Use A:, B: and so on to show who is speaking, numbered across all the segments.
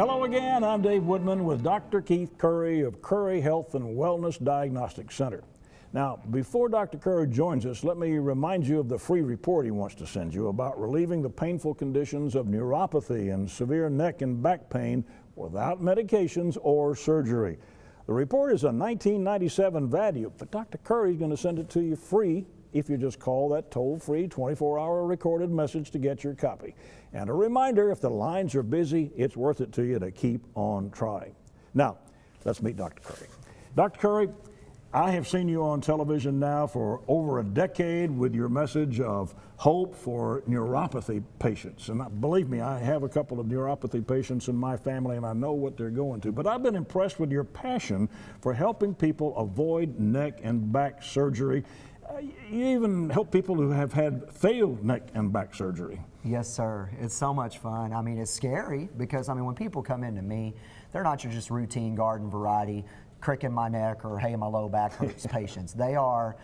A: Hello again, I'm Dave Woodman with Dr. Keith Curry of Curry Health and Wellness Diagnostic Center. Now, before Dr. Curry joins us, let me remind you of the free report he wants to send you about relieving the painful conditions of neuropathy and severe neck and back pain without medications or surgery. The report is a 1997 value, but Dr. Curry is going to send it to you free if you just call that toll-free 24-hour recorded message to get your copy. And a reminder, if the lines are busy, it's worth it to you to keep on trying. Now, let's meet Dr. Curry. Dr. Curry, I have seen you on television now for over a decade with your message of hope for neuropathy patients. And believe me, I have a couple of neuropathy patients in my family and I know what they're going to. But I've been impressed with your passion for helping people avoid neck and back surgery. You even help people who have had failed neck and back surgery.
B: Yes, sir. It's so much fun. I mean, it's scary because, I mean, when people come into me, they're not your just routine garden variety crick in my neck or hey, my low back hurts patients. They are,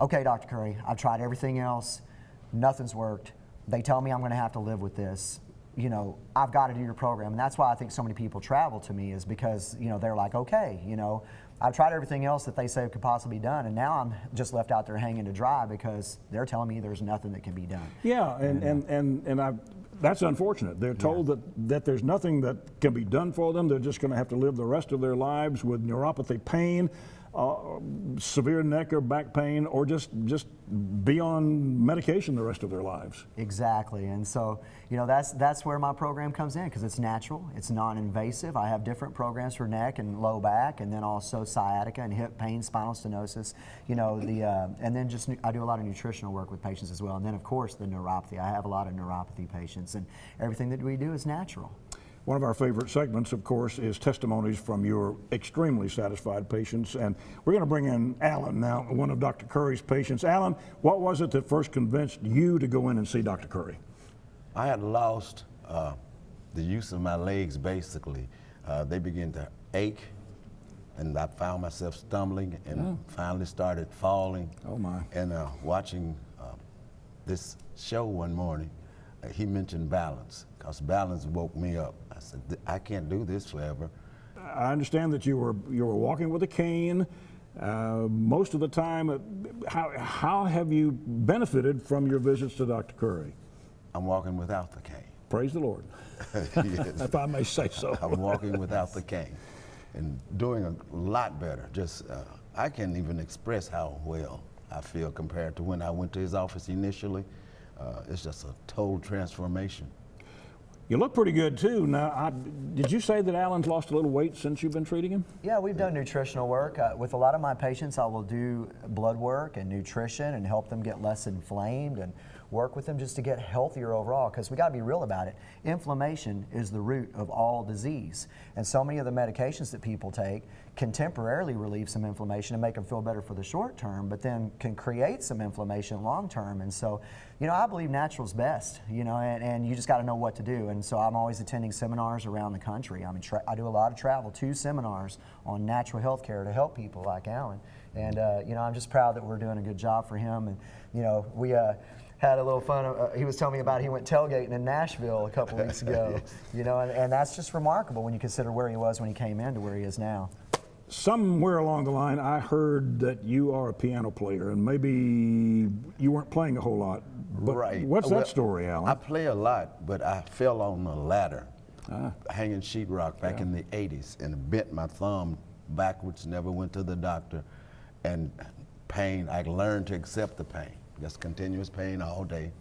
B: okay, Dr. Curry, I've tried everything else, nothing's worked. They tell me I'm going to have to live with this. You know, I've got to do your program. And that's why I think so many people travel to me is because, you know, they're like, okay, you know, I've tried everything else that they say could possibly be done, and now I'm just left out there hanging to dry because they're telling me there's nothing that can be done.
A: Yeah, and, and, and, and I that's unfortunate. They're told yeah. that, that there's nothing that can be done for them. They're just going to have to live the rest of their lives with neuropathy pain, uh, severe neck or back pain, or just, just be on medication the rest of their lives.
B: Exactly. And so, you know, that's, that's where my program comes in because it's natural, it's non-invasive. I have different programs for neck and low back, and then also sciatica and hip pain, spinal stenosis, you know, the, uh, and then just, I do a lot of nutritional work with patients as well. And then, of course, the neuropathy. I have a lot of neuropathy patients, and everything that we do is natural.
A: One of our favorite segments, of course, is testimonies from your extremely satisfied patients. And we're going to bring in Alan now, one of Dr. Curry's patients. Alan, what was it that first convinced you to go in and see Dr. Curry?
C: I had lost uh, the use of my legs, basically. Uh, they began to ache, and I found myself stumbling and oh. finally started falling.
A: Oh, my.
C: And uh, watching uh, this show one morning, he mentioned balance, because balance woke me up. I said, I can't do this forever.
A: I understand that you were you were walking with a cane uh, most of the time. Uh, how how have you benefited from your visits to Dr. Curry?
C: I'm walking without the cane.
A: Praise the Lord. if I may say so.
C: I'm walking without the cane and doing a lot better. Just uh, I can't even express how well I feel compared to when I went to his office initially. Uh, it's just a total transformation.
A: You look pretty good too. Now, I, did you say that Alan's lost a little weight since you've been treating him?
B: Yeah, we've done nutritional work. Uh, with a lot of my patients, I will do blood work and nutrition and help them get less inflamed and work with them just to get healthier overall because we got to be real about it. Inflammation is the root of all disease. And so many of the medications that people take can temporarily relieve some inflammation and make them feel better for the short term, but then can create some inflammation long term. And so, you know, I believe natural's best, you know, and, and you just got to know what to do. And so I'm always attending seminars around the country. I mean, I do a lot of travel, two seminars on natural health care to help people like Alan. And, uh, you know, I'm just proud that we're doing a good job for him. And, you know, we, uh, had a little fun. Uh, he was telling me about he went tailgating in Nashville a couple weeks ago. yes. You know, and, and that's just remarkable when you consider where he was when he came in to where he is now.
A: Somewhere along the line, I heard that you are a piano player, and maybe you weren't playing a whole lot. But
C: right.
A: What's well, that story, Alan?
C: I play a lot, but I fell on a ladder, ah. hanging sheetrock back yeah. in the 80s, and bent my thumb backwards, never went to the doctor. And pain, I learned to accept the pain just continuous pain all day,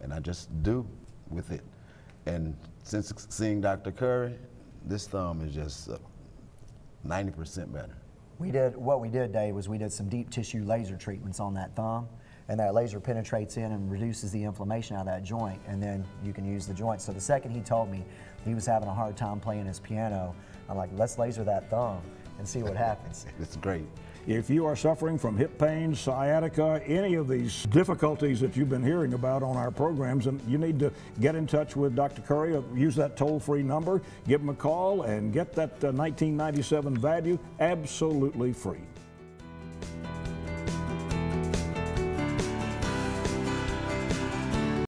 C: and I just do with it. And since seeing Dr. Curry, this thumb is just 90% uh, better.
B: We did, what we did, Dave, was we did some deep tissue laser treatments on that thumb, and that laser penetrates in and reduces the inflammation out of that joint, and then you can use the joint. So the second he told me he was having a hard time playing his piano, I'm like, let's laser that thumb and see what happens.
C: it's great.
A: If you are suffering from hip pain, sciatica, any of these difficulties that you've been hearing about on our programs, and you need to get in touch with Dr. Curry, use that toll-free number, give him a call, and get that uh, 1997 value absolutely free.